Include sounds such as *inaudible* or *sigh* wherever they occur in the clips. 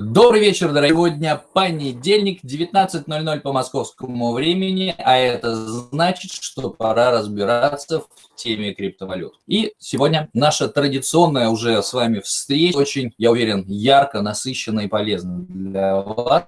Добрый вечер, дорогие. Сегодня понедельник, 19.00 по московскому времени, а это значит, что пора разбираться в теме криптовалют. И сегодня наша традиционная уже с вами встреча, очень, я уверен, ярко, насыщенная и полезная для вас,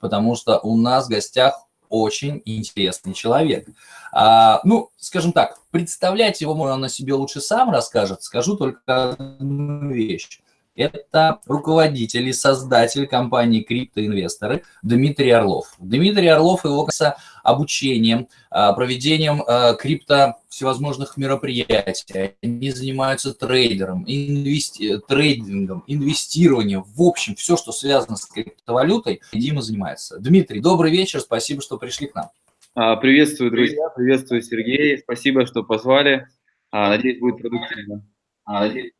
потому что у нас в гостях очень интересный человек. А, ну, скажем так, представлять его можно на себе лучше сам расскажет, скажу только одну вещь это руководитель и создатель компании «Криптоинвесторы» Дмитрий Орлов. Дмитрий Орлов его касается обучением, а, проведением а, крипто всевозможных мероприятий. Они занимаются трейдером, инвести... трейдингом, инвестированием. В общем, все, что связано с криптовалютой, Дима занимается. Дмитрий, добрый вечер, спасибо, что пришли к нам. А, приветствую, друзья, приветствую, Сергей, спасибо, что позвали. Надеюсь, будет продуктивно. Надеюсь,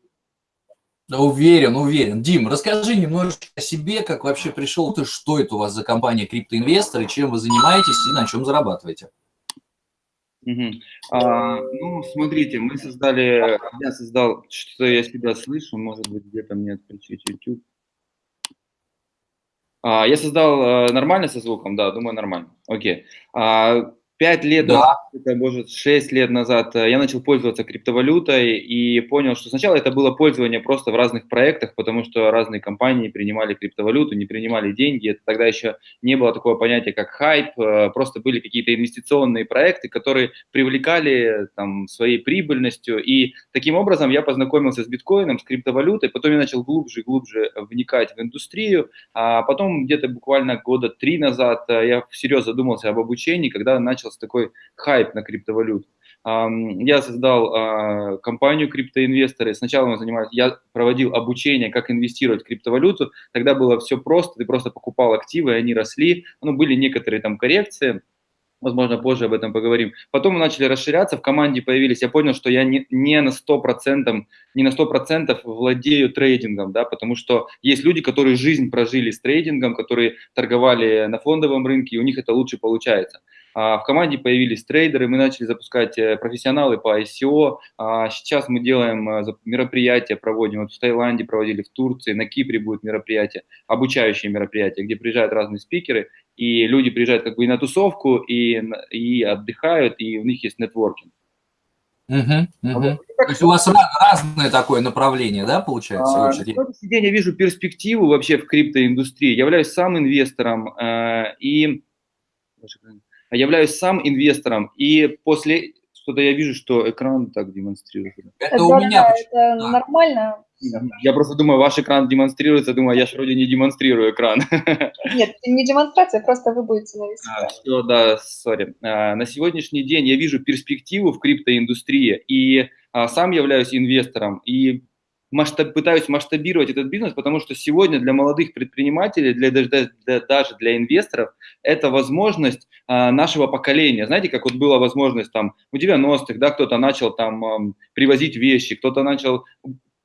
Уверен, уверен. Дим, расскажи немножечко о себе, как вообще пришел ты, что это у вас за компания криптоинвесторы, чем вы занимаетесь и на чем зарабатываете? Угу. А, ну, смотрите, мы создали, я создал, что я себя слышу, может быть, где-то мне отключить YouTube. А, я создал а, нормально со звуком, да, думаю, нормально. Окей. А, Пять лет да. назад, это может шесть лет назад, э, я начал пользоваться криптовалютой и понял, что сначала это было пользование просто в разных проектах, потому что разные компании принимали криптовалюту, не принимали деньги. Это тогда еще не было такого понятия, как хайп, э, просто были какие-то инвестиционные проекты, которые привлекали там, своей прибыльностью. И таким образом я познакомился с биткоином, с криптовалютой, потом я начал глубже и глубже вникать в индустрию, а потом где-то буквально года три назад э, я всерьез задумался об обучении, когда начал начался такой хайп на криптовалюту. Я создал а, компанию криптоинвесторы. Сначала мы занимались, я проводил обучение, как инвестировать в криптовалюту. Тогда было все просто, ты просто покупал активы, они росли. Ну, были некоторые там коррекции, возможно, позже об этом поговорим. Потом мы начали расширяться, в команде появились, я понял, что я не, не на 100%, не на 100% владею трейдингом, да, потому что есть люди, которые жизнь прожили с трейдингом, которые торговали на фондовом рынке, и у них это лучше получается. А, в команде появились трейдеры, мы начали запускать э, профессионалы по ICO. А, сейчас мы делаем э, мероприятия, проводим. Вот в Таиланде проводили, в Турции, на Кипре будет мероприятие, обучающие мероприятия, где приезжают разные спикеры, и люди приезжают как бы и на тусовку, и, и отдыхают, и у них есть нетворкинг. Угу, угу. Вот, То есть у вас разное такое направление, да, получается? А, на сегодняшний день я вижу перспективу вообще в криптоиндустрии. Я являюсь сам инвестором, э, и являюсь сам инвестором, и после что-то я вижу, что экран так демонстрирует. Это, это у меня. Да, это а. нормально. Я просто думаю, ваш экран демонстрируется, думаю, я же вроде не демонстрирую экран. *laughs* Нет, не демонстрация, просто вы будете навести. А, все, да, сори. А, на сегодняшний день я вижу перспективу в криптоиндустрии, и а, сам являюсь инвестором, и масштаб, пытаюсь масштабировать этот бизнес, потому что сегодня для молодых предпринимателей, для, для, для, даже для инвесторов, это возможность а, нашего поколения. Знаете, как вот была возможность там в 90-х, да, кто-то начал там а, привозить вещи, кто-то начал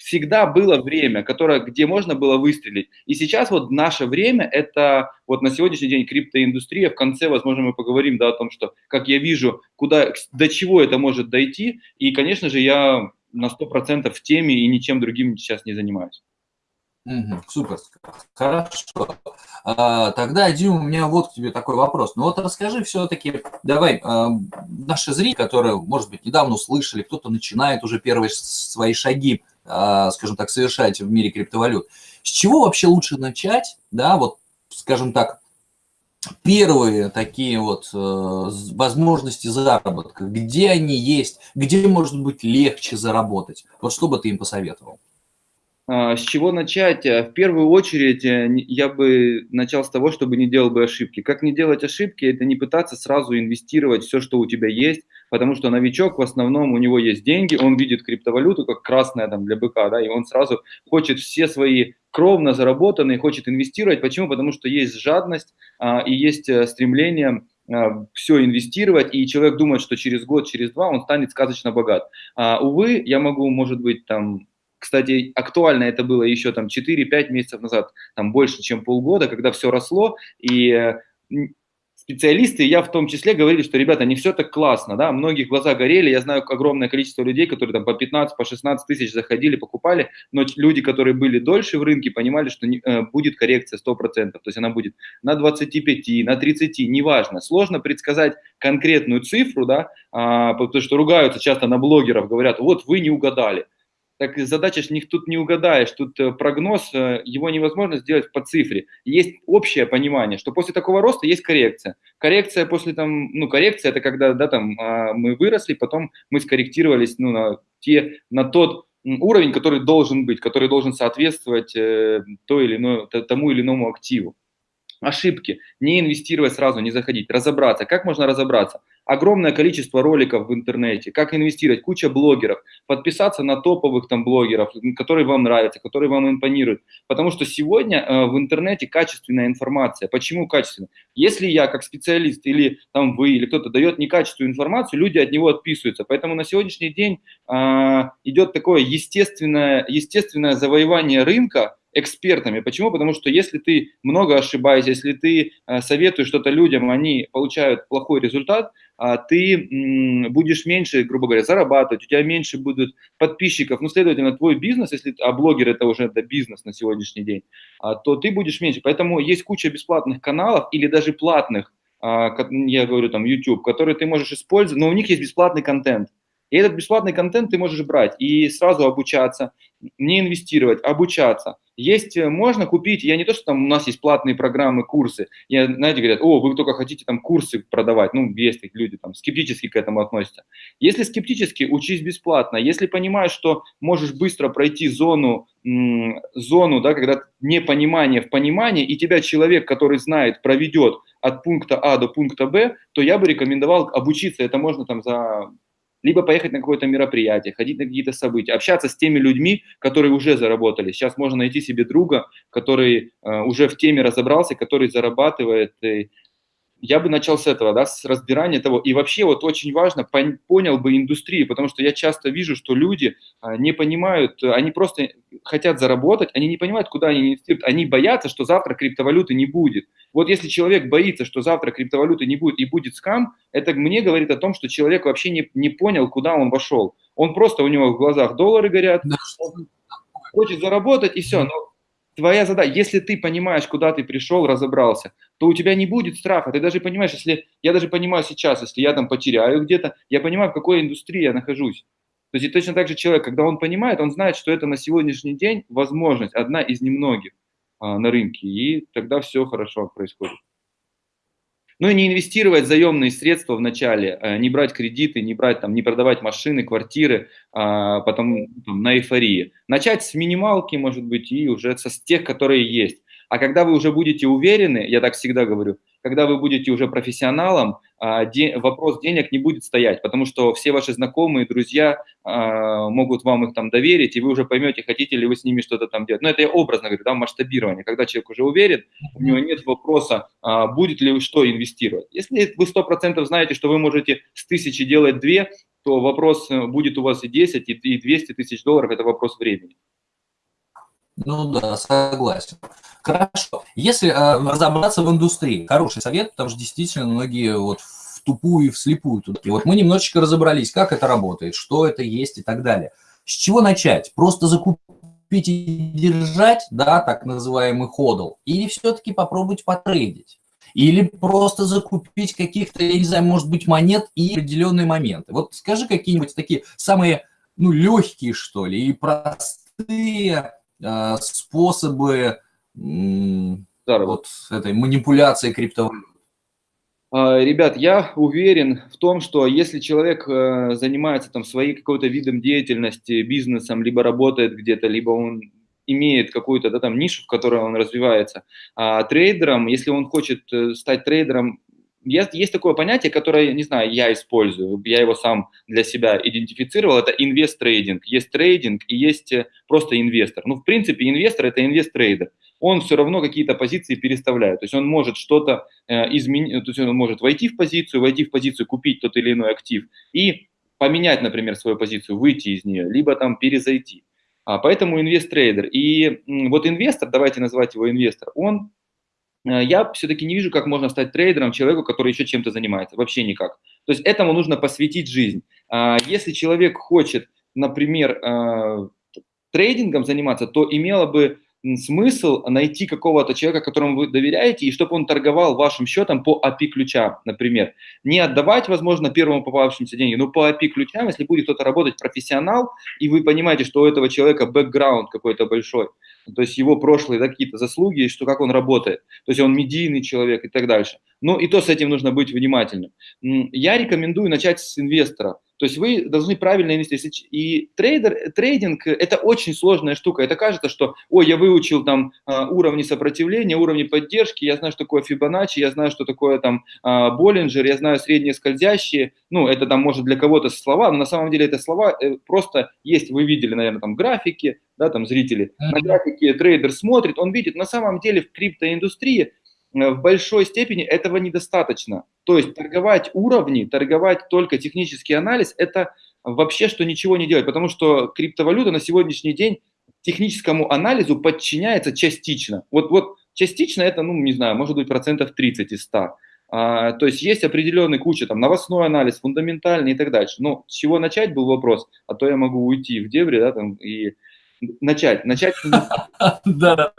всегда было время, которое, где можно было выстрелить. И сейчас вот наше время, это вот на сегодняшний день криптоиндустрия, в конце, возможно, мы поговорим да, о том, что, как я вижу, куда, до чего это может дойти. И, конечно же, я на 100% в теме и ничем другим сейчас не занимаюсь. Супер, хорошо. А, тогда, Дим, у меня вот к тебе такой вопрос. Ну вот расскажи все-таки, давай, а, наши зрители, которые, может быть, недавно услышали, кто-то начинает уже первые свои шаги, а, скажем так, совершать в мире криптовалют. С чего вообще лучше начать, да, вот, скажем так, первые такие вот э, возможности заработка, где они есть, где может быть легче заработать? Вот что бы ты им посоветовал? А, с чего начать? Э, в первую очередь э, я бы начал с того, чтобы не делал бы ошибки. Как не делать ошибки? Это не пытаться сразу инвестировать все, что у тебя есть, потому что новичок в основном у него есть деньги, он видит криптовалюту как красная там для быка, да, и он сразу хочет все свои кровно заработанные, хочет инвестировать. Почему? Потому что есть жадность а, и есть э, стремление а, все инвестировать, и человек думает, что через год, через два он станет сказочно богат. А, увы, я могу, может быть, там кстати, актуально это было еще там 4-5 месяцев назад, там больше, чем полгода, когда все росло, и специалисты, я в том числе, говорили, что, ребята, не все так классно, да, многих глаза горели, я знаю огромное количество людей, которые там по 15, по 16 тысяч заходили, покупали, но люди, которые были дольше в рынке, понимали, что не, э, будет коррекция 100%, то есть она будет на 25, на 30, неважно. Сложно предсказать конкретную цифру, да, а, потому что ругаются часто на блогеров, говорят, вот вы не угадали так задача них тут не угадаешь, тут э, прогноз, э, его невозможно сделать по цифре. Есть общее понимание, что после такого роста есть коррекция. Коррекция после там, ну, коррекция это когда, да, там, а, мы выросли, потом мы скорректировались, ну, на те, на тот уровень, который должен быть, который должен соответствовать э, той или иной, тому или иному активу. Ошибки. Не инвестировать сразу, не заходить. Разобраться. Как можно разобраться? Огромное количество роликов в интернете, как инвестировать, куча блогеров, подписаться на топовых там блогеров, которые вам нравятся, которые вам импонируют. Потому что сегодня э, в интернете качественная информация. Почему качественная? Если я как специалист или там вы или кто-то дает некачественную информацию, люди от него отписываются. Поэтому на сегодняшний день э, идет такое естественное, естественное завоевание рынка, экспертами. Почему? Потому что если ты много ошибаешься, если ты э, советуешь что-то людям, они получают плохой результат, а ты будешь меньше, грубо говоря, зарабатывать, у тебя меньше будут подписчиков, ну, следовательно, твой бизнес, если, а блогер это уже это бизнес на сегодняшний день, а, то ты будешь меньше. Поэтому есть куча бесплатных каналов или даже платных, а, я говорю там YouTube, которые ты можешь использовать, но у них есть бесплатный контент. И этот бесплатный контент ты можешь брать и сразу обучаться, не инвестировать, обучаться. Есть, э, можно купить, я не то, что там у нас есть платные программы, курсы, я, знаете, говорят, о, вы только хотите там курсы продавать, ну, есть такие люди там скептически к этому относятся. Если скептически, учись бесплатно, если понимаешь, что можешь быстро пройти зону, зону, да, когда непонимание в понимании, и тебя человек, который знает, проведет от пункта А до пункта Б, то я бы рекомендовал обучиться, это можно там за либо поехать на какое-то мероприятие, ходить на какие-то события, общаться с теми людьми, которые уже заработали. Сейчас можно найти себе друга, который э, уже в теме разобрался, который зарабатывает. И я бы начал с этого, да, с разбирания того. И вообще вот очень важно, пон, понял бы индустрию, потому что я часто вижу, что люди а, не понимают, они просто хотят заработать, они не понимают, куда они инвестируют. Они боятся, что завтра криптовалюты не будет. Вот если человек боится, что завтра криптовалюты не будет и будет скам, это мне говорит о том, что человек вообще не, не понял, куда он вошел. Он просто, у него в глазах доллары горят, он хочет заработать и все. Но твоя задача, если ты понимаешь, куда ты пришел, разобрался, то у тебя не будет страха. Ты даже понимаешь, если я даже понимаю сейчас, если я там потеряю где-то, я понимаю, в какой индустрии я нахожусь. То есть и точно так же человек, когда он понимает, он знает, что это на сегодняшний день возможность, одна из немногих а, на рынке, и тогда все хорошо происходит. Ну и не инвестировать заемные средства в начале, э, не брать кредиты, не брать там, не продавать машины, квартиры, а, потом там, на эйфории. Начать с минималки, может быть, и уже со с тех, которые есть. А когда вы уже будете уверены, я так всегда говорю, когда вы будете уже профессионалом, а, вопрос денег не будет стоять, потому что все ваши знакомые, друзья а, могут вам их там доверить, и вы уже поймете, хотите ли вы с ними что-то там делать. Но это я образно говорю, да, масштабирование. Когда человек уже уверен, у него нет вопроса, а, будет ли что инвестировать. Если вы 100% знаете, что вы можете с тысячи делать две, то вопрос э, будет у вас и 10, и 200 тысяч долларов, это вопрос времени. Ну да, согласен. Хорошо. Если э, разобраться в индустрии, хороший совет, потому что действительно многие вот в тупую и вслепую туда. И вот мы немножечко разобрались, как это работает, что это есть и так далее. С чего начать? Просто закупить и держать, да, так называемый ходл, или все-таки попробовать потрейдить? Или просто закупить каких-то, я не знаю, может быть, монет и определенные моменты. Вот скажи какие-нибудь такие самые, ну, легкие, что ли, и простые способы вот этой манипуляции криптовалют? А, ребят, я уверен в том, что если человек э, занимается там своей какой-то видом деятельности, бизнесом, либо работает где-то, либо он имеет какую-то да, там нишу, в которой он развивается, а трейдером, если он хочет э, стать трейдером есть, есть такое понятие, которое, не знаю, я использую, я его сам для себя идентифицировал, это инвест-трейдинг. Есть трейдинг и есть э, просто инвестор. Ну, в принципе, инвестор – это инвест-трейдер. Он все равно какие-то позиции переставляет. То есть он может что-то э, изменить, то есть он может войти в позицию, войти в позицию, купить тот или иной актив и поменять, например, свою позицию, выйти из нее, либо там перезайти. А, поэтому инвест-трейдер. И вот инвестор, давайте назвать его инвестор, он я все-таки не вижу, как можно стать трейдером человеку, который еще чем-то занимается. Вообще никак. То есть этому нужно посвятить жизнь. А, если человек хочет, например, э, трейдингом заниматься, то имело бы смысл найти какого-то человека, которому вы доверяете, и чтобы он торговал вашим счетом по API-ключам, например. Не отдавать, возможно, первому попавшимся деньги, но по API-ключам, если будет кто-то работать профессионал, и вы понимаете, что у этого человека бэкграунд какой-то большой, то есть его прошлые да, какие-то заслуги, что как он работает, то есть он медийный человек и так дальше. Ну и то с этим нужно быть внимательным. Я рекомендую начать с инвестора. То есть вы должны правильно инвестировать. И трейдер, трейдинг – это очень сложная штука. Это кажется, что, ой, я выучил там а, уровни сопротивления, уровни поддержки, я знаю, что такое Фибоначчи, я знаю, что такое там а, Боллинджер, я знаю средние скользящие. Ну, это там может для кого-то слова, но на самом деле это слова э, просто есть. Вы видели, наверное, там графики, да, там зрители. На графике трейдер смотрит, он видит, на самом деле в криптоиндустрии в большой степени этого недостаточно. То есть торговать уровни, торговать только технический анализ – это вообще что ничего не делать, потому что криптовалюта на сегодняшний день техническому анализу подчиняется частично. Вот, вот частично это, ну, не знаю, может быть процентов 30 из 100. А, то есть есть определенный куча, там, новостной анализ, фундаментальный и так дальше. Но с чего начать был вопрос, а то я могу уйти в дебри, да, там, и начать. Начать... *laughs* Да,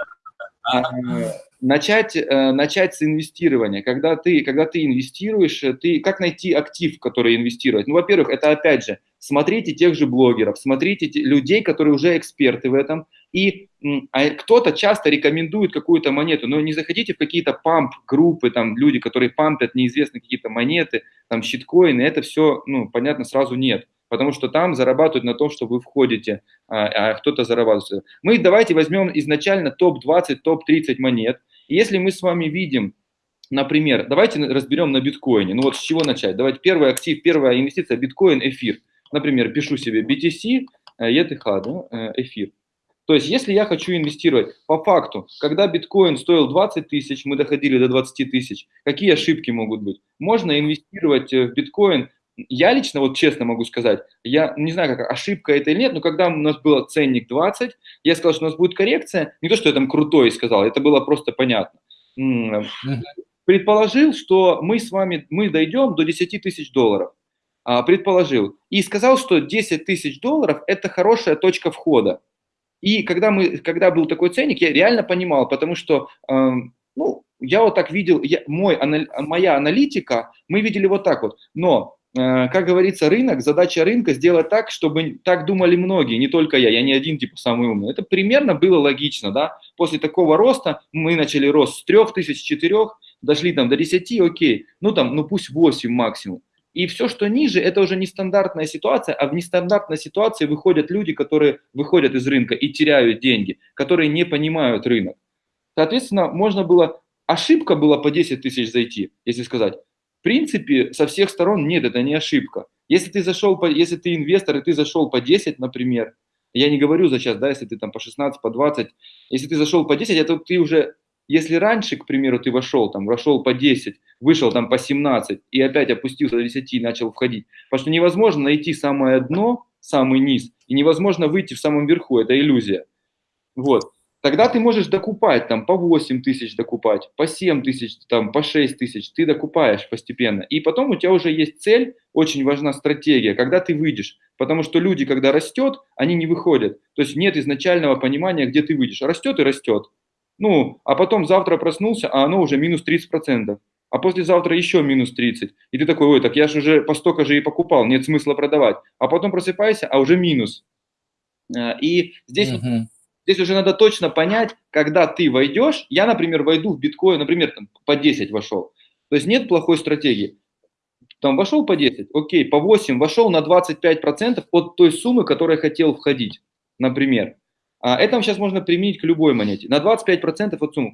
начать, э, начать с инвестирования. Когда ты, когда ты инвестируешь, э, ты, как найти актив, который инвестировать? Ну, во-первых, это опять же, смотрите тех же блогеров, смотрите те, людей, которые уже эксперты в этом, и а кто-то часто рекомендует какую-то монету, но не заходите в какие-то памп-группы, там люди, которые пампят неизвестные какие-то монеты, там щиткоины, это все, ну, понятно, сразу нет потому что там зарабатывают на том, что вы входите, а, а кто-то зарабатывает. Мы давайте возьмем изначально топ-20, топ-30 монет. И если мы с вами видим, например, давайте разберем на биткоине. Ну вот с чего начать? Давайте первый актив, первая инвестиция биткоин, эфир. Например, пишу себе BTC, ETH, да, э, эфир. То есть, если я хочу инвестировать, по факту, когда биткоин стоил 20 тысяч, мы доходили до 20 тысяч, какие ошибки могут быть? Можно инвестировать в биткоин я лично, вот честно могу сказать, я не знаю, как ошибка это или нет, но когда у нас был ценник 20, я сказал, что у нас будет коррекция, не то, что я там крутой сказал, это было просто понятно. Предположил, что мы с вами, мы дойдем до 10 тысяч долларов. А, предположил. И сказал, что 10 тысяч долларов – это хорошая точка входа. И когда, мы, когда был такой ценник, я реально понимал, потому что э, ну, я вот так видел, я, мой, моя аналитика, мы видели вот так вот. Но как говорится, рынок, задача рынка сделать так, чтобы так думали многие, не только я, я не один типа самый умный. Это примерно было логично, да. После такого роста мы начали рост с 3000, 4, дошли там до 10, окей, ну там, ну пусть 8 максимум. И все, что ниже, это уже нестандартная ситуация, а в нестандартной ситуации выходят люди, которые выходят из рынка и теряют деньги, которые не понимают рынок. Соответственно, можно было, ошибка была по 10 тысяч зайти, если сказать, принципе, со всех сторон нет, это не ошибка. Если ты зашел, по, если ты инвестор, и ты зашел по 10, например, я не говорю за сейчас, да, если ты там по 16, по 20, если ты зашел по 10, это ты уже, если раньше, к примеру, ты вошел, там, вошел по 10, вышел там по 17 и опять опустился до 10 и начал входить, потому что невозможно найти самое дно, самый низ, и невозможно выйти в самом верху, это иллюзия. Вот. Тогда ты можешь докупать, там, по 8 тысяч докупать, по 7 тысяч, там, по 6 тысяч, ты докупаешь постепенно. И потом у тебя уже есть цель, очень важна стратегия, когда ты выйдешь. Потому что люди, когда растет, они не выходят. То есть нет изначального понимания, где ты выйдешь. Растет и растет. Ну, а потом завтра проснулся, а оно уже минус 30%. А послезавтра еще минус 30. И ты такой, ой, так я же уже по столько же и покупал, нет смысла продавать. А потом просыпайся, а уже минус. Э, и здесь угу. Здесь уже надо точно понять, когда ты войдешь. Я, например, войду в биткоин, например, там, по 10 вошел. То есть нет плохой стратегии. Там вошел по 10, окей, по 8 вошел на 25% от той суммы, которой хотел входить, например. А это сейчас можно применить к любой монете. На 25% от суммы.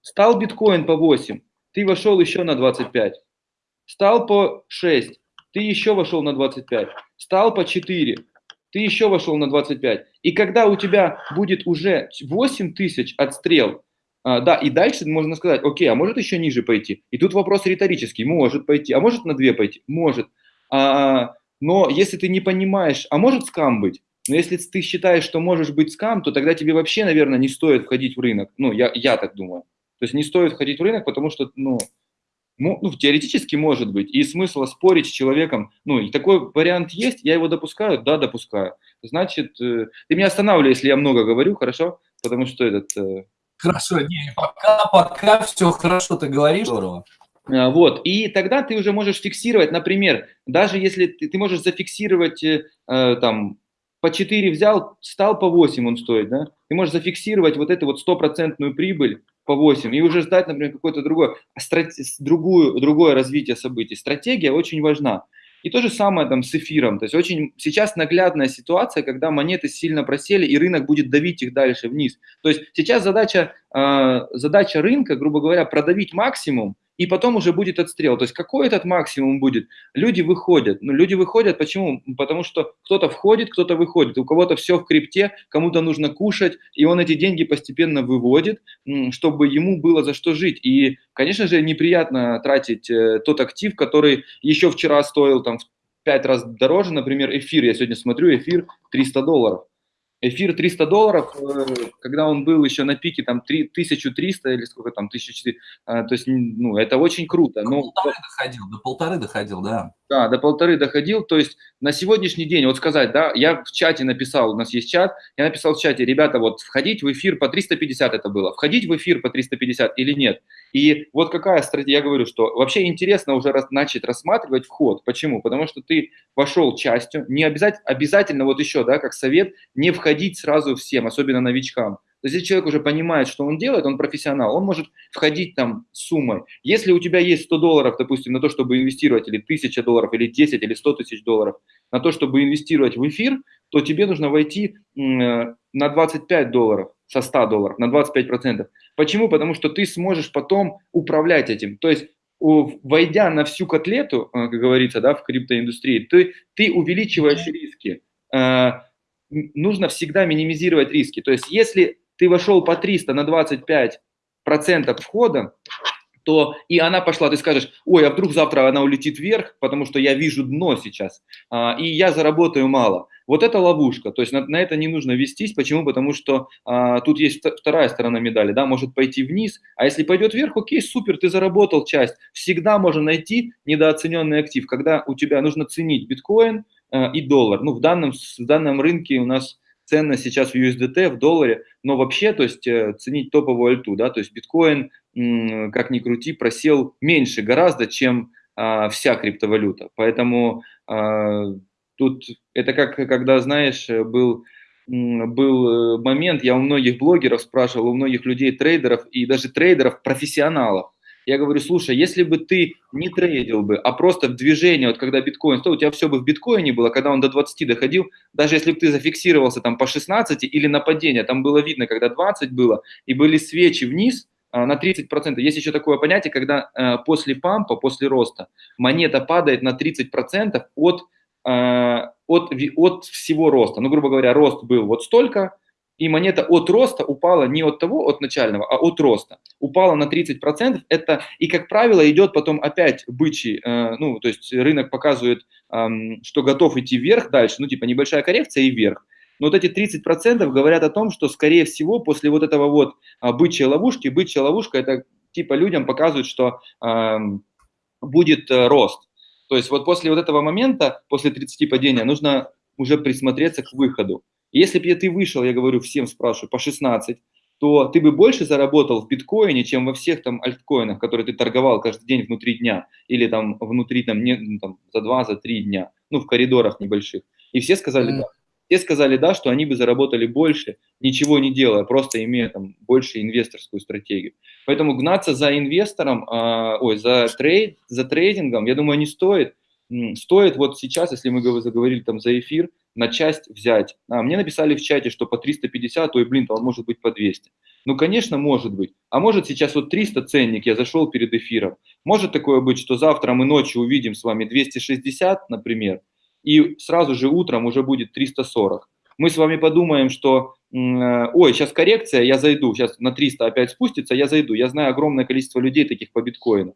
Стал биткоин по 8, ты вошел еще на 25. Стал по 6, ты еще вошел на 25. Стал по 4, ты еще вошел на 25. И когда у тебя будет уже 8 тысяч отстрел, а, да, и дальше можно сказать, окей, а может еще ниже пойти? И тут вопрос риторический, может пойти, а может на 2 пойти? Может. А, но если ты не понимаешь, а может скам быть? Но если ты считаешь, что можешь быть скам, то тогда тебе вообще, наверное, не стоит входить в рынок. Ну, я, я так думаю. То есть не стоит входить в рынок, потому что, ну, ну, теоретически может быть, и смысла спорить с человеком, ну, и такой вариант есть, я его допускаю, да, допускаю. Значит, э, ты меня останавливай, если я много говорю, хорошо? Потому что этот... Э, хорошо, не, пока, пока все хорошо ты говоришь, здорово. А, вот, и тогда ты уже можешь фиксировать, например, даже если ты, ты можешь зафиксировать, э, э там, по 4 взял, стал по 8 он стоит, да, ты можешь зафиксировать вот эту вот стопроцентную прибыль по 8 и уже ждать, например, какое-то другое, другую, другое развитие событий. Стратегия очень важна. И то же самое там с эфиром. То есть очень сейчас наглядная ситуация, когда монеты сильно просели, и рынок будет давить их дальше вниз. То есть сейчас задача, э, задача рынка, грубо говоря, продавить максимум, и потом уже будет отстрел. То есть какой этот максимум будет? Люди выходят. Ну, люди выходят почему? Потому что кто-то входит, кто-то выходит. У кого-то все в крипте, кому-то нужно кушать, и он эти деньги постепенно выводит, чтобы ему было за что жить. И, конечно же, неприятно тратить э, тот актив, который еще вчера стоил там в 5 раз дороже, например, эфир. Я сегодня смотрю, эфир 300 долларов. Эфир 300 долларов, э, когда он был еще на пике там 3, 1300 или сколько там, 1400, а, то есть, ну, это очень круто. До но... доходил, до полторы доходил, да. Да, до полторы доходил, то есть на сегодняшний день, вот сказать, да, я в чате написал, у нас есть чат, я написал в чате, ребята, вот входить в эфир по 350 это было, входить в эфир по 350 или нет. И вот какая стратегия, я говорю, что вообще интересно уже раз, начать рассматривать вход. Почему? Потому что ты вошел частью, не обязательно, обязательно вот еще, да, как совет, не входить сразу всем, особенно новичкам. То есть если человек уже понимает, что он делает, он профессионал, он может входить там с суммой. Если у тебя есть 100 долларов, допустим, на то, чтобы инвестировать, или 1000 долларов, или 10, или 100 тысяч долларов, на то, чтобы инвестировать в эфир, то тебе нужно войти на 25 долларов со 100 долларов, на 25%. Почему? Потому что ты сможешь потом управлять этим. То есть войдя на всю котлету, э, как говорится, да, в криптоиндустрии, ты, ты увеличиваешь риски. Э, нужно всегда минимизировать риски. То есть если ты вошел по 300 на 25 процентов входа, то и она пошла, ты скажешь, ой, а вдруг завтра она улетит вверх, потому что я вижу дно сейчас, а, и я заработаю мало. Вот это ловушка, то есть на, на это не нужно вестись. Почему? Потому что а, тут есть вторая сторона медали, да, может пойти вниз, а если пойдет вверх, окей, супер, ты заработал часть. Всегда можно найти недооцененный актив, когда у тебя нужно ценить биткоин а, и доллар. Ну, в данном, в данном рынке у нас ценность сейчас в USDT, в долларе, но вообще, то есть э, ценить топовую альту, да, то есть биткоин, как ни крути, просел меньше гораздо, чем а, вся криптовалюта. Поэтому а, тут это как, когда, знаешь, был, был э, момент, я у многих блогеров спрашивал, у многих людей, трейдеров и даже трейдеров, профессионалов, я говорю, слушай, если бы ты не трейдил бы, а просто в движении, вот когда биткоин стоил, у тебя все бы в биткоине было, когда он до 20 доходил, даже если бы ты зафиксировался там по 16 или на падение, там было видно, когда 20 было, и были свечи вниз, а, на 30%. Есть еще такое понятие, когда э, после пампа, после роста, монета падает на 30% от, э, от, от всего роста. Ну, грубо говоря, рост был вот столько, и монета от роста упала не от того, от начального, а от роста. Упала на 30%, это, и, как правило, идет потом опять бычий, э, ну, то есть рынок показывает, э, что готов идти вверх дальше, ну, типа небольшая коррекция и вверх. Но вот эти 30% говорят о том, что, скорее всего, после вот этого вот а, бычьей ловушки, бычья ловушка, это типа людям показывает, что э, будет э, рост. То есть вот после вот этого момента, после 30 падения, нужно уже присмотреться к выходу. Если бы ты вышел, я говорю, всем спрашиваю, по 16, то ты бы больше заработал в биткоине, чем во всех там альткоинах, которые ты торговал каждый день внутри дня, или там внутри там, не, ну, там за два, за три дня, ну в коридорах небольших. И все сказали да. Все сказали да, что они бы заработали больше, ничего не делая, просто имея там больше инвесторскую стратегию. Поэтому гнаться за инвестором, э, ой, за трейд, за трейдингом, я думаю, не стоит. Стоит вот сейчас, если мы заговорили там за эфир, на часть взять. А, мне написали в чате, что по 350, то и блин, то он может быть по 200. Ну, конечно, может быть. А может сейчас вот 300 ценник, я зашел перед эфиром. Может такое быть, что завтра мы ночью увидим с вами 260, например, и сразу же утром уже будет 340. Мы с вами подумаем, что, э, ой, сейчас коррекция, я зайду, сейчас на 300 опять спустится, я зайду. Я знаю огромное количество людей таких по биткоину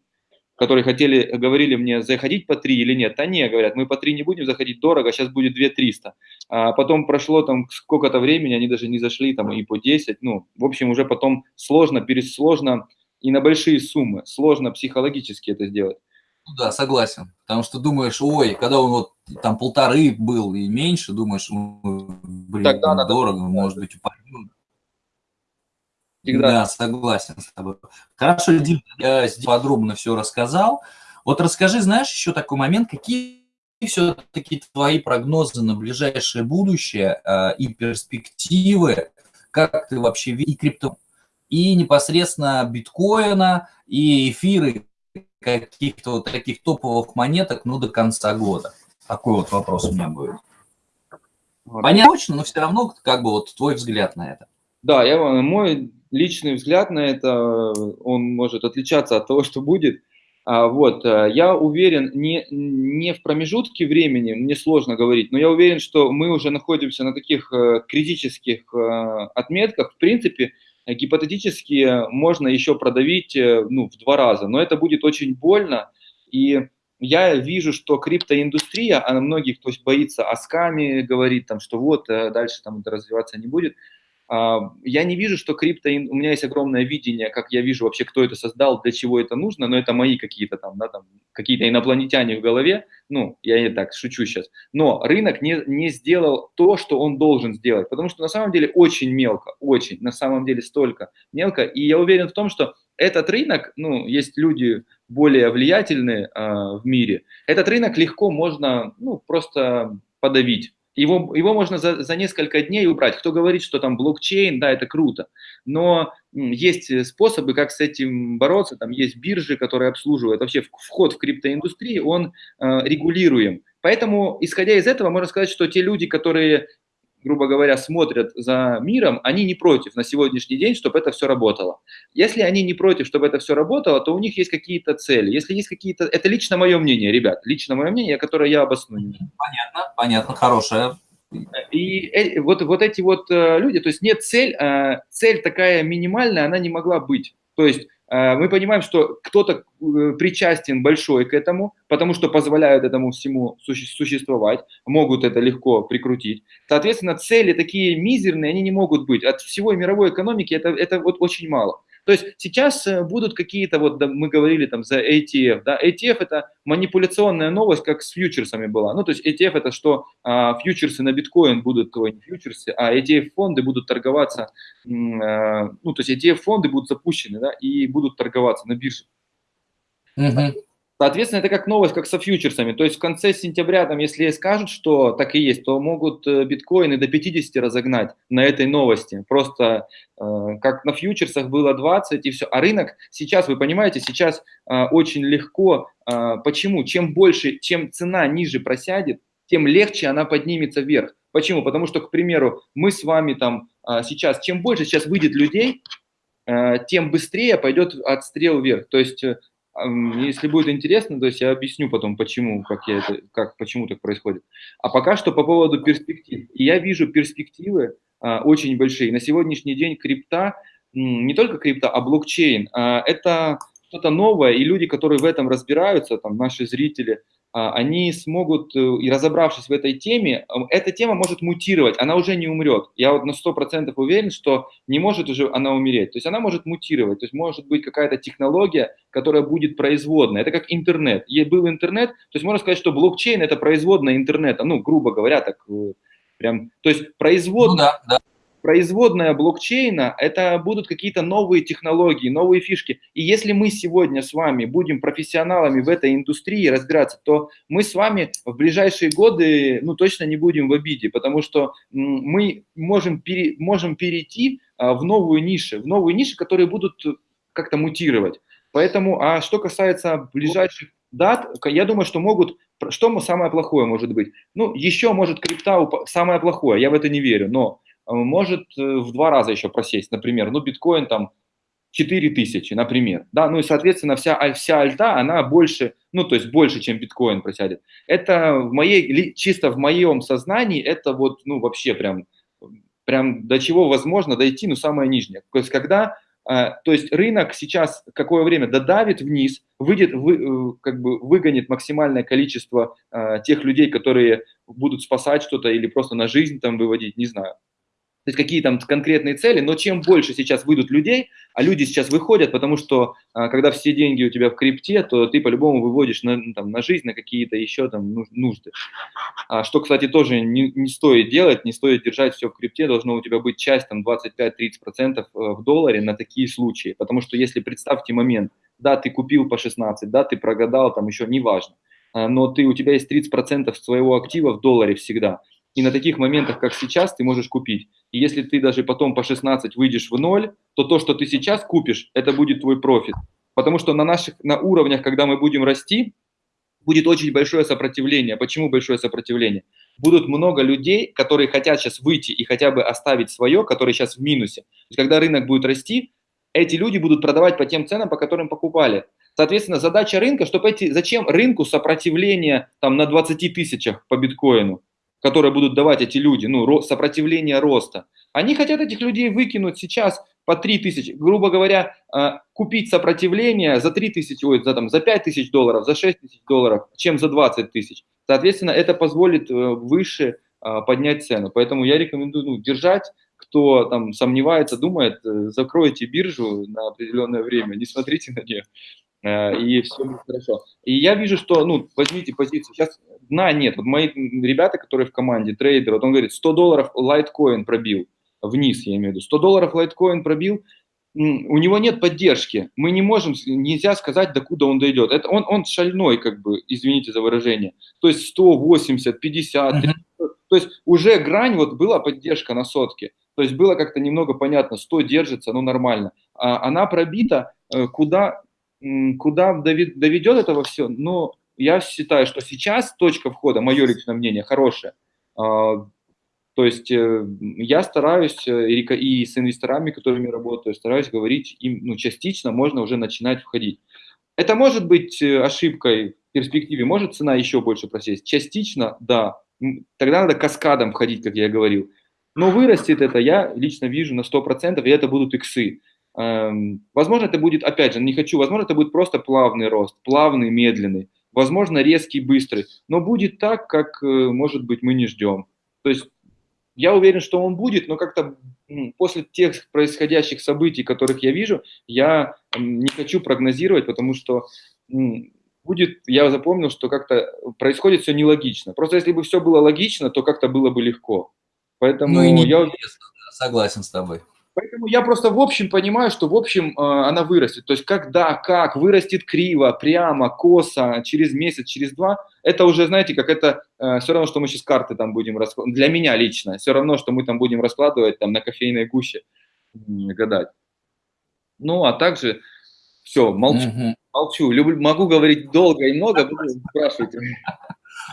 которые хотели, говорили мне, заходить по 3 или нет. А не, говорят, мы по 3 не будем заходить, дорого, сейчас будет 2 300. А потом прошло там сколько-то времени, они даже не зашли там и по 10. Ну, в общем, уже потом сложно, пересложно и на большие суммы. Сложно психологически это сделать. Ну да, согласен. Потому что думаешь, ой, когда он вот там полторы был и меньше, думаешь, блин, Тогда надо дорого, может быть, упадет. Всегда. Да, согласен с тобой. Хорошо, Дим, я здесь подробно все рассказал. Вот расскажи, знаешь, еще такой момент, какие все-таки твои прогнозы на ближайшее будущее э, и перспективы, как ты вообще видишь крипто, и непосредственно биткоина, и эфиры, каких-то вот таких топовых монеток, ну, до конца года? Такой вот вопрос у меня будет. Понятно но все равно, как бы, вот твой взгляд на это. Да, я, мой личный взгляд на это, он может отличаться от того, *laughs* что будет. А, вот, э, я уверен, не, не в промежутке времени, мне сложно говорить, но я уверен, что мы уже находимся на таких э, критических э, отметках. В принципе, гипотетически можно еще продавить ну, в два раза, но это будет очень больно. И я вижу, что криптоиндустрия, она многих, кто боится о скаме, говорит, там, что вот, дальше там это развиваться не будет. А, я не вижу, что крипто, у меня есть огромное видение, как я вижу вообще, кто это создал, для чего это нужно, но это мои какие-то там, да, там, какие-то инопланетяне в голове, ну, я не так шучу сейчас, но рынок не, не сделал то, что он должен сделать, потому что на самом деле очень мелко, очень, на самом деле столько мелко, и я уверен в том, что этот рынок, ну, есть люди более влиятельные э, в мире, этот рынок легко можно, ну, просто подавить, его, его можно за, за несколько дней убрать. Кто говорит, что там блокчейн, да, это круто. Но есть способы, как с этим бороться. Там есть биржи, которые обслуживают. Вообще вход в криптоиндустрию, он э, регулируем. Поэтому, исходя из этого, можно сказать, что те люди, которые грубо говоря, смотрят за миром, они не против на сегодняшний день, чтобы это все работало. Если они не против, чтобы это все работало, то у них есть какие-то цели. Если есть какие-то... Это лично мое мнение, ребят, лично мое мнение, которое я обосную. Понятно, понятно, хорошее. И э, вот, вот эти вот э, люди, то есть нет цель, э, цель такая минимальная, она не могла быть. То есть мы понимаем, что кто-то э, причастен большой к этому, потому что позволяют этому всему существовать, могут это легко прикрутить. Соответственно, цели такие мизерные, они не могут быть. От всего мировой экономики это, это вот очень мало. То есть сейчас э, будут какие-то, вот да, мы говорили там за ETF, да, ETF это манипуляционная новость, как с фьючерсами была. Ну, то есть ETF это что а, фьючерсы на биткоин будут, ой, не фьючерсы, а ETF-фонды будут торговаться, а, ну, то есть ETF-фонды будут запущены, да, и будут торговаться на бирже. Угу. Соответственно, это как новость, как со фьючерсами. То есть в конце сентября, там, если скажут, что так и есть, то могут э, биткоины до 50 разогнать на этой новости. Просто э, как на фьючерсах было 20 и все. А рынок сейчас, вы понимаете, сейчас э, очень легко. Э, почему? Чем больше, чем цена ниже просядет, тем легче она поднимется вверх. Почему? Потому что, к примеру, мы с вами там э, сейчас, чем больше сейчас выйдет людей, э, тем быстрее пойдет отстрел вверх. То есть э, если будет интересно, то есть я объясню потом, почему, как я это, как, почему так происходит. А пока что по поводу перспектив. Я вижу перспективы а, очень большие. На сегодняшний день крипта, не только крипта, а блокчейн, а, это что-то новое, и люди, которые в этом разбираются, там наши зрители, они смогут, э, и разобравшись в этой теме, эта тема может мутировать, она уже не умрет. Я вот на 100% уверен, что не может уже она умереть. То есть она может мутировать, то есть может быть какая-то технология, которая будет производная. Это как интернет. Был интернет, то есть можно сказать, что блокчейн – это производная интернета, ну, грубо говоря, так э, прям. То есть производная, ну, да, да производная блокчейна – это будут какие-то новые технологии, новые фишки. И если мы сегодня с вами будем профессионалами в этой индустрии разбираться, то мы с вами в ближайшие годы ну, точно не будем в обиде, потому что мы можем, пере, можем перейти а, в новую нишу, в новые ниши, которые будут как-то мутировать. Поэтому, а что касается ближайших дат, я думаю, что могут, что самое плохое может быть? Ну, еще может крипта, самое плохое, я в это не верю, но может э, в два раза еще просесть, например, ну, биткоин там 4000, например, да, ну и, соответственно, вся, вся альта, она больше, ну, то есть больше, чем биткоин просядет. Это в моей, чисто в моем сознании, это вот, ну, вообще прям, прям до чего возможно дойти, ну, самое нижнее. То есть когда, э, то есть рынок сейчас какое время додавит вниз, выйдет, вы, как бы выгонит максимальное количество тех людей, которые будут спасать что-то или просто на жизнь там выводить, не знаю. То есть какие там конкретные цели, но чем больше сейчас выйдут людей, а люди сейчас выходят, потому что а, когда все деньги у тебя в крипте, то ты по-любому выводишь на, ну, там, на жизнь, на какие-то еще там нужды. А, что, кстати, тоже не, не стоит делать, не стоит держать все в крипте, должно у тебя быть часть там 25-30% э, в долларе на такие случаи, потому что если представьте момент, да, ты купил по 16, да, ты прогадал, там еще неважно, а, но ты, у тебя есть 30% своего актива в долларе всегда – и на таких моментах, как сейчас, ты можешь купить. И если ты даже потом по 16 выйдешь в ноль, то то, что ты сейчас купишь, это будет твой профит. Потому что на наших на уровнях, когда мы будем расти, будет очень большое сопротивление. Почему большое сопротивление? Будут много людей, которые хотят сейчас выйти и хотя бы оставить свое, которые сейчас в минусе. То есть, когда рынок будет расти, эти люди будут продавать по тем ценам, по которым покупали. Соответственно, задача рынка, чтобы эти, зачем рынку сопротивление там на 20 тысячах по биткоину? Которые будут давать эти люди, ну, сопротивление роста, они хотят этих людей выкинуть сейчас по 3 тысячи, грубо говоря, а, купить сопротивление за 3 тысячи, ой, за, там, за 5 тысяч долларов, за 6 тысяч долларов, чем за 20 тысяч. Соответственно, это позволит э, выше а, поднять цену. Поэтому я рекомендую ну, держать, кто там сомневается, думает, э, закройте биржу на определенное время, не смотрите на нее, Э, и все будет хорошо. И я вижу, что, ну, возьмите позицию, сейчас дна нет. Вот мои ребята, которые в команде, трейдер, вот он говорит, 100 долларов лайткоин пробил, вниз я имею в виду, 100 долларов лайткоин пробил, у него нет поддержки, мы не можем, нельзя сказать, докуда он дойдет. Это он, он шальной, как бы, извините за выражение. То есть 180, 50, 30, uh-huh. то есть уже грань, вот была поддержка на сотке, то есть было как-то немного понятно, 100 держится, ну нормально. А она пробита, э, куда, Куда доведет это все? Ну, я считаю, что сейчас точка входа, мое личное мнение, хорошая. А, то есть э, я стараюсь э, и с инвесторами, которыми работаю, стараюсь говорить им, ну, частично можно уже начинать входить. Это может быть э, ошибкой в перспективе, может цена еще больше просесть. Частично, да. Тогда надо каскадом входить, как я говорил. Но вырастет это, я лично вижу на 100%, и это будут иксы. Эм, возможно, это будет, опять же, не хочу, возможно, это будет просто плавный рост, плавный, медленный, возможно, резкий, быстрый, но будет так, как, э, может быть, мы не ждем. То есть я уверен, что он будет, но как-то после тех происходящих событий, которых я вижу, я не хочу прогнозировать, потому что будет, я запомнил, что как-то происходит все нелогично. Просто если бы все было логично, то как-то было бы легко. Поэтому ну и не я согласен с тобой. Поэтому я просто в общем понимаю, что в общем э, она вырастет. То есть когда, как, вырастет криво, прямо, косо, через месяц, через два, это уже, знаете, как это, э, все равно, что мы сейчас карты там будем раскладывать, для меня лично, все равно, что мы там будем раскладывать там на кофейной гуще, гадать. Ну, а также, все, молчу, угу. молчу, люблю, могу говорить долго и много, буду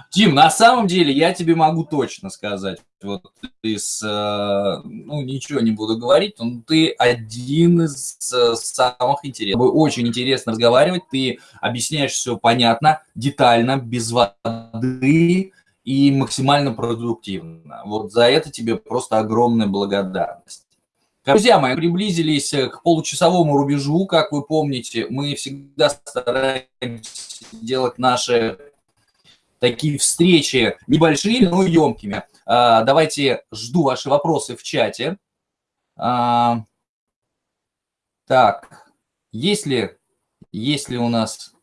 Тим, на самом деле я тебе могу точно сказать, вот из, э, ну ничего не буду говорить, но ты один из э, самых интересных. Очень интересно разговаривать, ты объясняешь все понятно, детально, без воды и максимально продуктивно. Вот за это тебе просто огромная благодарность. Друзья мои, приблизились к получасовому рубежу. Как вы помните, мы всегда стараемся делать наши такие встречи небольшими, но емкими. А, давайте жду ваши вопросы в чате. А, так, если, если у нас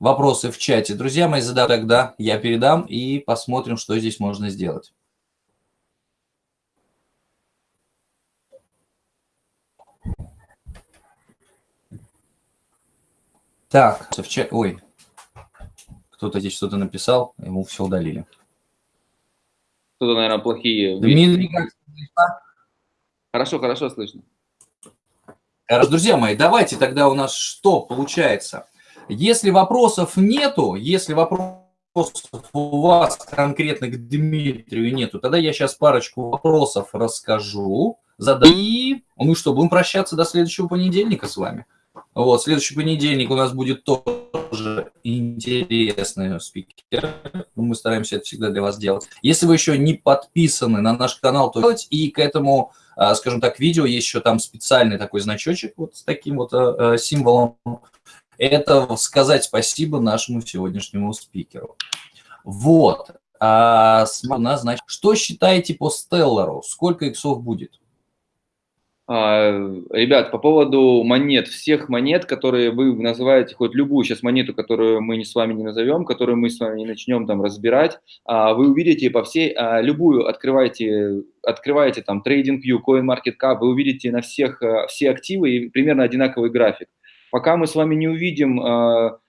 вопросы в чате, друзья мои, задам тогда, я передам и посмотрим, что здесь можно сделать. Так, в чате, ой, кто-то здесь что-то написал, ему все удалили. Кто-то, наверное, плохие... Дмитрий, как Хорошо, хорошо слышно. Хорошо, друзья мои, давайте тогда у нас что получается? Если вопросов нету, если вопросов у вас конкретно к Дмитрию нету, тогда я сейчас парочку вопросов расскажу, задам. И, ну что, будем прощаться до следующего понедельника с вами. Вот, следующий понедельник у нас будет тоже интересный спикер. Мы стараемся это всегда для вас делать. Если вы еще не подписаны на наш канал, то делать. И к этому, а, скажем так, видео есть еще там специальный такой значочек вот с таким вот а, а, символом. Это сказать спасибо нашему сегодняшнему спикеру. Вот. А, значит, что считаете по Стеллару? Сколько иксов будет? А, ребят, по поводу монет, всех монет, которые вы называете, хоть любую сейчас монету, которую мы с вами не назовем, которую мы с вами не начнем там разбирать, а, вы увидите по всей, а, любую открывайте, открываете там TradingView, CoinMarketCap, вы увидите на всех все активы и примерно одинаковый график. Пока мы с вами не увидим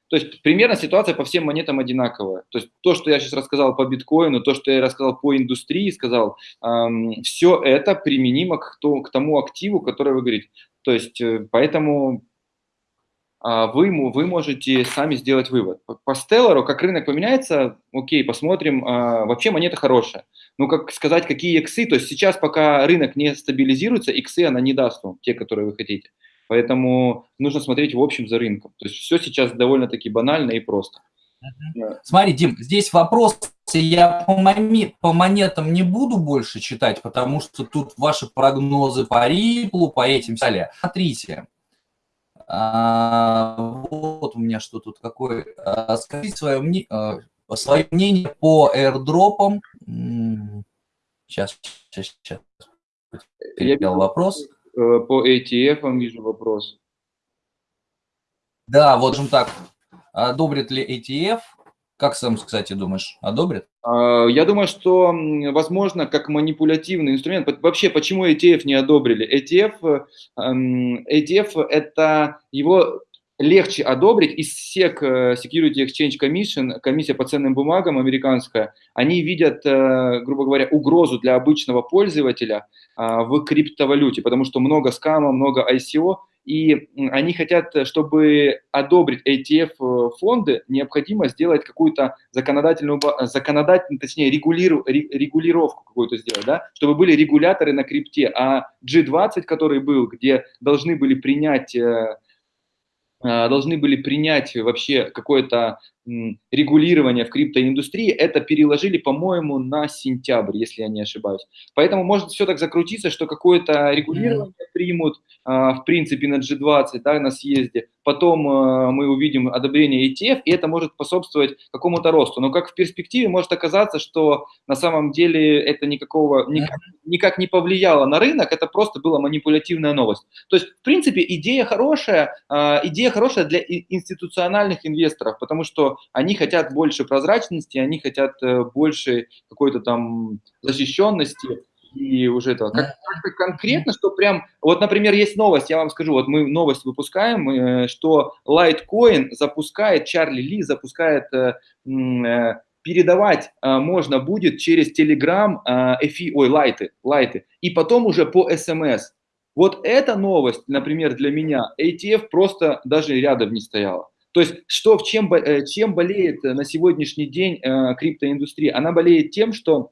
то есть примерно ситуация по всем монетам одинаковая. То есть то, что я сейчас рассказал по биткоину, то, что я рассказал по индустрии, сказал, эм, все это применимо к, то, к тому активу, который вы говорите. То есть э, поэтому э, вы, вы можете сами сделать вывод. По, по Stellar, как рынок поменяется, окей, посмотрим. Э, вообще монета хорошая. Ну, как сказать, какие иксы, то есть сейчас пока рынок не стабилизируется, иксы она не даст вам, те, которые вы хотите. Поэтому нужно смотреть в общем за рынком. То есть все сейчас довольно-таки банально и просто. Смотри, Дим, здесь вопрос, я по, моме, по монетам не буду больше читать, потому что тут ваши прогнозы по Риплу, по этим далее. Смотрите, а, вот у меня что тут какое. А, скажите свое, мне, а, свое мнение по airdropам. Сейчас, сейчас, сейчас. Перепел вопрос. Э, по ATF вижу вопрос. Да, вот же так. Одобрит ли ATF? Как сам, кстати, думаешь, одобрит? А, я думаю, что, возможно, как манипулятивный инструмент. Вообще, почему ETF не одобрили? ETF, ETF – это его легче одобрить. И SEC, э, Security Exchange Commission, комиссия по ценным бумагам американская, они видят, э, грубо говоря, угрозу для обычного пользователя а, в криптовалюте, потому что много скама, много ICO, и они хотят, чтобы одобрить ETF-фонды, э, необходимо сделать какую-то законодательную, законодательную, точнее, регулиру, регулировку какую-то сделать, да, чтобы были регуляторы на крипте. А G20, который был, где должны были принять должны были принять вообще какое-то регулирование в криптоиндустрии, это переложили, по-моему, на сентябрь, если я не ошибаюсь. Поэтому может все так закрутиться, что какое-то регулирование примут, а, в принципе, на G20, да, на съезде, потом а, мы увидим одобрение ETF, и это может способствовать какому-то росту. Но как в перспективе может оказаться, что на самом деле это никакого, никак, никак не повлияло на рынок, это просто была манипулятивная новость. То есть, в принципе, идея хорошая, идея хорошая для институциональных инвесторов, потому что они хотят больше прозрачности, они хотят э, больше какой-то там защищенности и уже этого. Как, как конкретно, что прям, вот, например, есть новость, я вам скажу, вот мы новость выпускаем, э, что Litecoin запускает, Чарли Ли запускает э, передавать можно будет через Telegram эфи, ой, лайты, лайты, и потом уже по SMS. Вот эта новость, например, для меня, ATF просто даже рядом не стояла. То есть что, в чем, э, чем болеет на сегодняшний день э, криптоиндустрия? Она болеет тем, что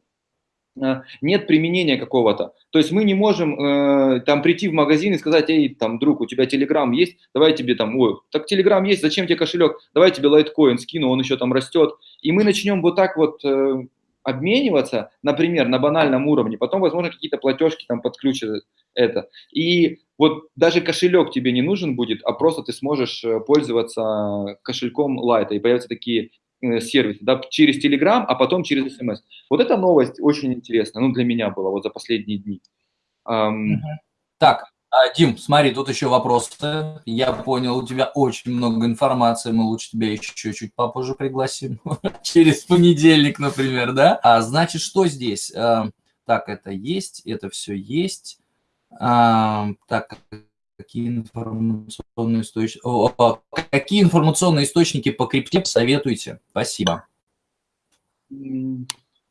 э, нет применения какого-то. То есть мы не можем э, там прийти в магазин и сказать, эй, там, друг, у тебя Телеграм есть, давай тебе там, ой, так Телеграм есть, зачем тебе кошелек, давай тебе лайткоин скину, он еще там растет. И мы начнем вот так вот э, обмениваться, например, на банальном уровне, потом, возможно, какие-то платежки там подключат это. И вот даже кошелек тебе не нужен будет, а просто ты сможешь э, пользоваться кошельком Light, и появятся такие э, сервисы, да, через Telegram, а потом через SMS. Вот эта новость очень интересная, ну, для меня была вот за последние дни. Um, так, а, Дим, смотри, тут еще вопросы. Я понял, у тебя очень много информации, мы лучше тебя еще чуть-чуть попозже пригласим. *laughs* Через понедельник, например, да? А значит, что здесь? А, так, это есть, это все есть. А, так, какие информационные источники, какие информационные источники по крипте советуете? Спасибо.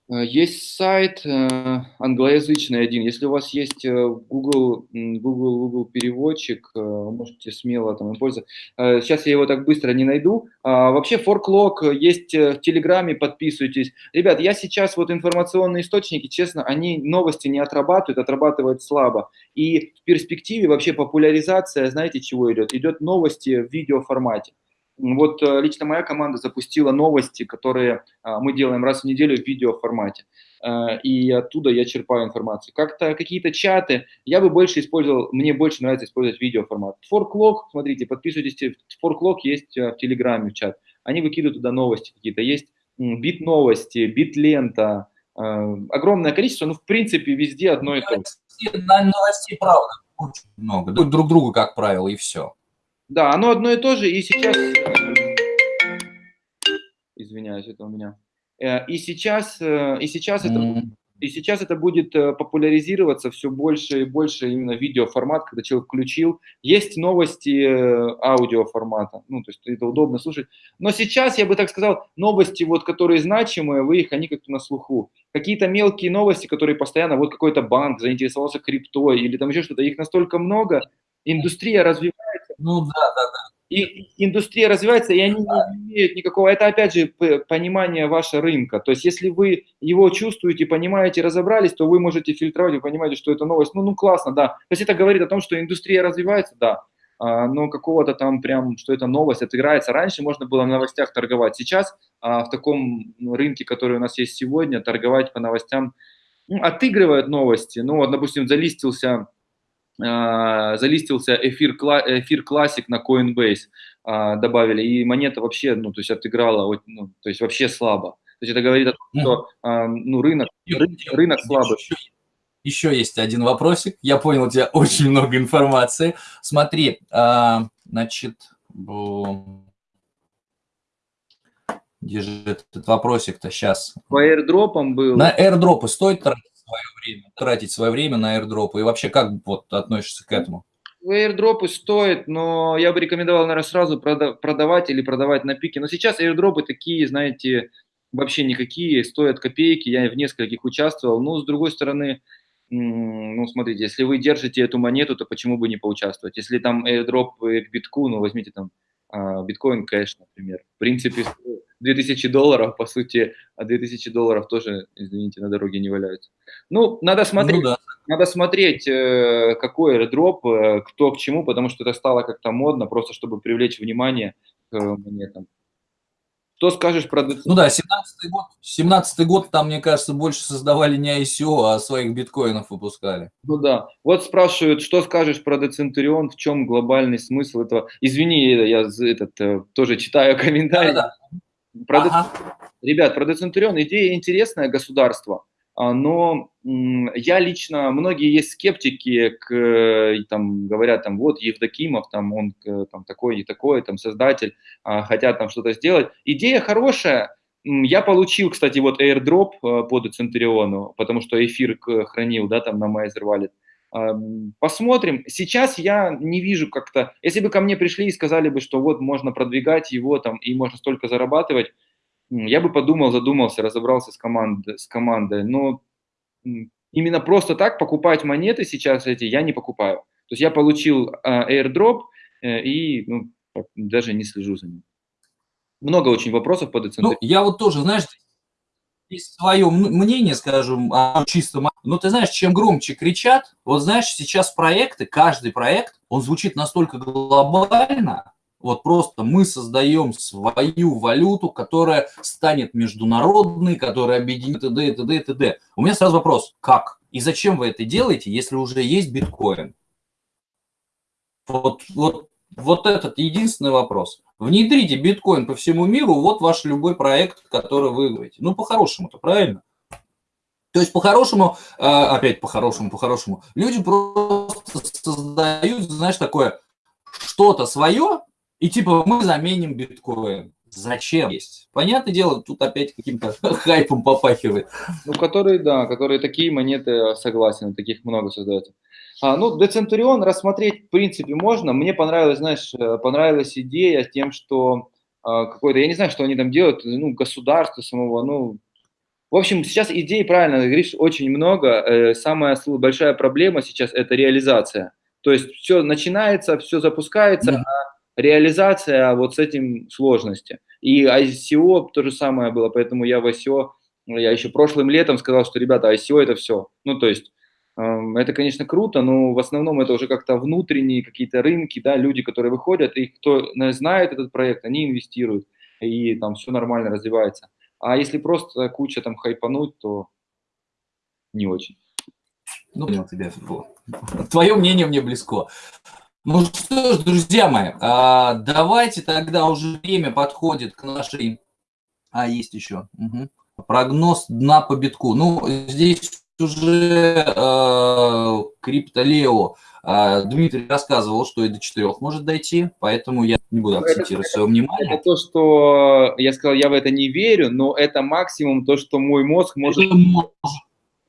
Э, есть сайт э, англоязычный один. Если у вас есть э, Google, Google, Google переводчик, можете смело там им пользоваться. Сейчас я его так быстро не найду. А, вообще ForkLog есть в Телеграме, подписывайтесь. Ребят, я сейчас вот информационные источники, честно, они новости не отрабатывают, отрабатывают слабо. И в перспективе вообще популяризация, знаете, чего идет? Идет новости в видеоформате. Вот э, лично моя команда запустила новости, которые а, мы делаем раз в неделю в видеоформате. Э, и оттуда я черпаю информацию. Как-то какие-то чаты, я бы больше использовал, мне больше нравится использовать видеоформат. Форклог, смотрите, подписывайтесь, Форклог есть э, в Телеграме в чат. Они выкидывают туда новости какие-то, есть бит новости, бит лента, огромное количество, ну, в принципе, везде одно и то же. Новостей, правда, очень много. Друг другу, как правило, и все. Да, оно одно и то же, и сейчас... Извиняюсь, это у меня. Э, и сейчас, э, и сейчас это... Mm -hmm и сейчас это будет э, популяризироваться все больше и больше именно видеоформат, когда человек включил. Есть новости э, аудиоформата, ну, то есть это удобно слушать. Но сейчас, я бы так сказал, новости, вот, которые значимые, вы их, они как-то на слуху. Какие-то мелкие новости, которые постоянно, вот какой-то банк заинтересовался криптой или там еще что-то, их настолько много, индустрия развивается. Ну да, да, да. И индустрия развивается, и они не имеют никакого, это опять же понимание вашего рынка, то есть если вы его чувствуете, понимаете, разобрались, то вы можете фильтровать, вы понимаете, что это новость, ну, ну классно, да, то есть это говорит о том, что индустрия развивается, да, а, но какого-то там прям, что это новость отыграется, раньше можно было в новостях торговать, сейчас а, в таком рынке, который у нас есть сегодня, торговать по новостям, ну, отыгрывают новости, ну, вот, допустим, залистился залистился эфир, эфир классик на Coinbase, а, добавили, и монета вообще, ну, то есть отыграла, ну, то есть вообще слабо. То есть это говорит о том, что, а, ну, рынок, рынок, рынок слабый. Еще есть один вопросик. Я понял, у тебя *laughs* очень много информации. Смотри, значит, где же этот вопросик-то сейчас? По airdropам был. На airdropы стоит тратить? Свое время, тратить свое время на airdrop? И вообще, как вот относишься к этому? Airdropы стоят, но я бы рекомендовал, наверное, сразу продавать или продавать на пике. Но сейчас airdropы такие, знаете, вообще никакие, стоят копейки, я в нескольких участвовал. Но, с другой стороны, ну, смотрите, если вы держите эту монету, то почему бы не поучаствовать? Если там airdrop к битку, ну, возьмите там а, биткоин кэш, например. В принципе, 2000 долларов, по сути, а 2000 долларов тоже, извините, на дороге не валяются. Ну, надо смотреть, ну, да. надо смотреть, э, какой э, кто к чему, потому что это стало как-то модно, просто чтобы привлечь внимание к монетам. Что скажешь про Ну да, 17-й год, 17 год там, мне кажется, больше создавали не ICO, а своих биткоинов выпускали. Ну да. Вот спрашивают, что скажешь про Децентурион, в чем глобальный смысл этого? Извини, я этот, э, тоже читаю комментарии. Да, да. Про ага. Ребят, про Децентурион идея интересная, государство. А, но я лично, многие есть скептики, к, там, говорят, там, вот Евдокимов, там, он там, такой и такой, там, создатель, а, хотят там что-то сделать. Идея хорошая, я получил, кстати, вот airdrop а, по Децентриону, потому что эфир хранил, да, там на Майзер Wallet. Посмотрим. Сейчас я не вижу как-то... Если бы ко мне пришли и сказали бы, что вот можно продвигать его там и можно столько зарабатывать, я бы подумал, задумался, разобрался с, команд, с командой. Но именно просто так покупать монеты сейчас эти я не покупаю. То есть я получил uh, airdrop uh, и ну, даже не слежу за ним. Много очень вопросов по децентрализации. Ну, я вот тоже, знаешь, свое мнение, скажем, о чистом. Но ты знаешь, чем громче кричат, вот знаешь, сейчас проекты, каждый проект, он звучит настолько глобально, вот просто мы создаем свою валюту, которая станет международной, которая объединит т.д. и т.д. и т.д. У меня сразу вопрос, как? И зачем вы это делаете, если уже есть биткоин? Вот, вот, вот этот единственный вопрос. Внедрите биткоин по всему миру, вот ваш любой проект, который вы говорите. Ну, по-хорошему-то, правильно? То есть, по-хорошему, а, опять по-хорошему, по-хорошему, люди просто создают, знаешь, такое что-то свое, и типа мы заменим биткоин. Зачем есть? Понятное дело, тут опять каким-то *laughs* хайпом попахивает. Ну, которые, да, которые такие монеты, согласен, таких много создается. А, ну, Децентурион рассмотреть, в принципе, можно. Мне понравилась, знаешь, э, понравилась идея тем, что а, какой-то, я не знаю, что они там делают, ну, государство самого, ну, в общем, сейчас идей, правильно говоришь, очень много. Э, самая большая проблема сейчас – это реализация. То есть все начинается, все запускается, -hmm. а реализация вот с этим сложности. И ICO то же самое было, поэтому я в ICO, я еще прошлым летом сказал, что, ребята, ICO это все. Ну, то есть, это, конечно, круто, но в основном это уже как-то внутренние какие-то рынки, да, люди, которые выходят, и кто знает этот проект, они инвестируют, и там все нормально развивается. А если просто куча там хайпануть, то не очень. Ну, понял тебя. Твое мнение мне близко. Ну что ж, друзья мои, а, давайте тогда уже время подходит к нашей А, есть еще. Угу. Прогноз дна по битку. Ну, здесь уже э, криптолео э, Дмитрий рассказывал, что и до 4 может дойти, поэтому я не буду акцентировать свое внимание. Это то, что я сказал, я в это не верю, но это максимум то, что мой мозг может...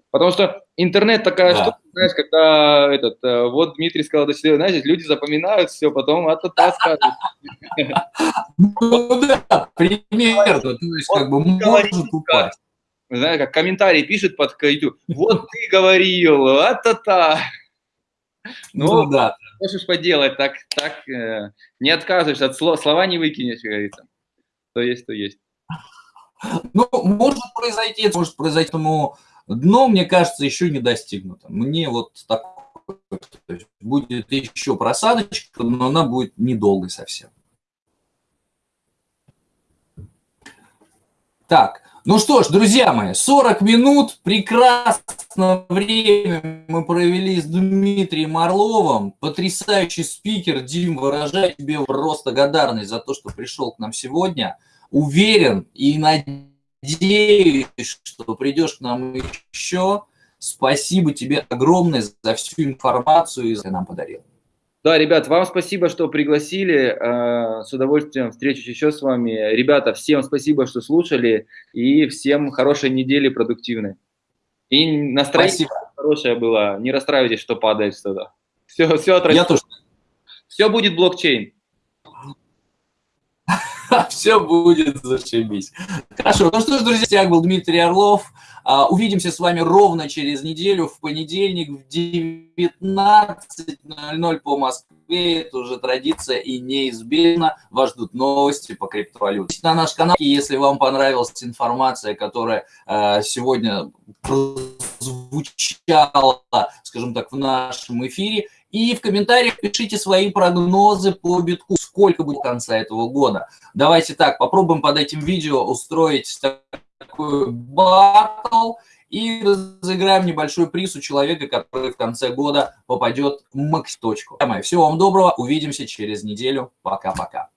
Потому что интернет такая да. штука, знаешь, когда этот, э, вот Дмитрий сказал до 4, знаешь, люди запоминают все, потом а то скажут. Ну да, примерно, то есть как бы может упасть знаешь, как комментарий пишет под YouTube, вот ты говорил, а-та-та. Ну, ну да. Можешь поделать, так, так э, не отказываешься, от слова, слова не выкинешь, как говорится. То есть, то есть. Ну, может произойти, может произойти, но дно, мне кажется, еще не достигнуто. Мне вот так будет еще просадочка, но она будет недолгой совсем. Так, ну что ж, друзья мои, 40 минут, прекрасное время мы провели с Дмитрием Орловым. Потрясающий спикер. Дим, выражаю тебе просто благодарность за то, что пришел к нам сегодня. Уверен и надеюсь, что придешь к нам еще. Спасибо тебе огромное за всю информацию, которую ты нам подарил. Да, ребят, вам спасибо, что пригласили. Э, с удовольствием встречусь еще с вами. Ребята, всем спасибо, что слушали. И всем хорошей недели продуктивной. И настроение спасибо. хорошее было. Не расстраивайтесь, что падает что-то. Все, все отрастет. Я тоже. Все будет блокчейн. *laughs* Все будет зашибись. Хорошо, ну что ж, друзья, с был Дмитрий Орлов. А, увидимся с вами ровно через неделю, в понедельник в 19.00 по Москве. Это уже традиция и неизбежно. Вас ждут новости по криптовалюте. На наш канал, если вам понравилась информация, которая а, сегодня звучала, скажем так, в нашем эфире, и в комментариях пишите свои прогнозы по битку, сколько будет конца этого года. Давайте так, попробуем под этим видео устроить такой батл и разыграем небольшой приз у человека, который в конце года попадет в макс точку. Всего вам доброго, увидимся через неделю. Пока-пока.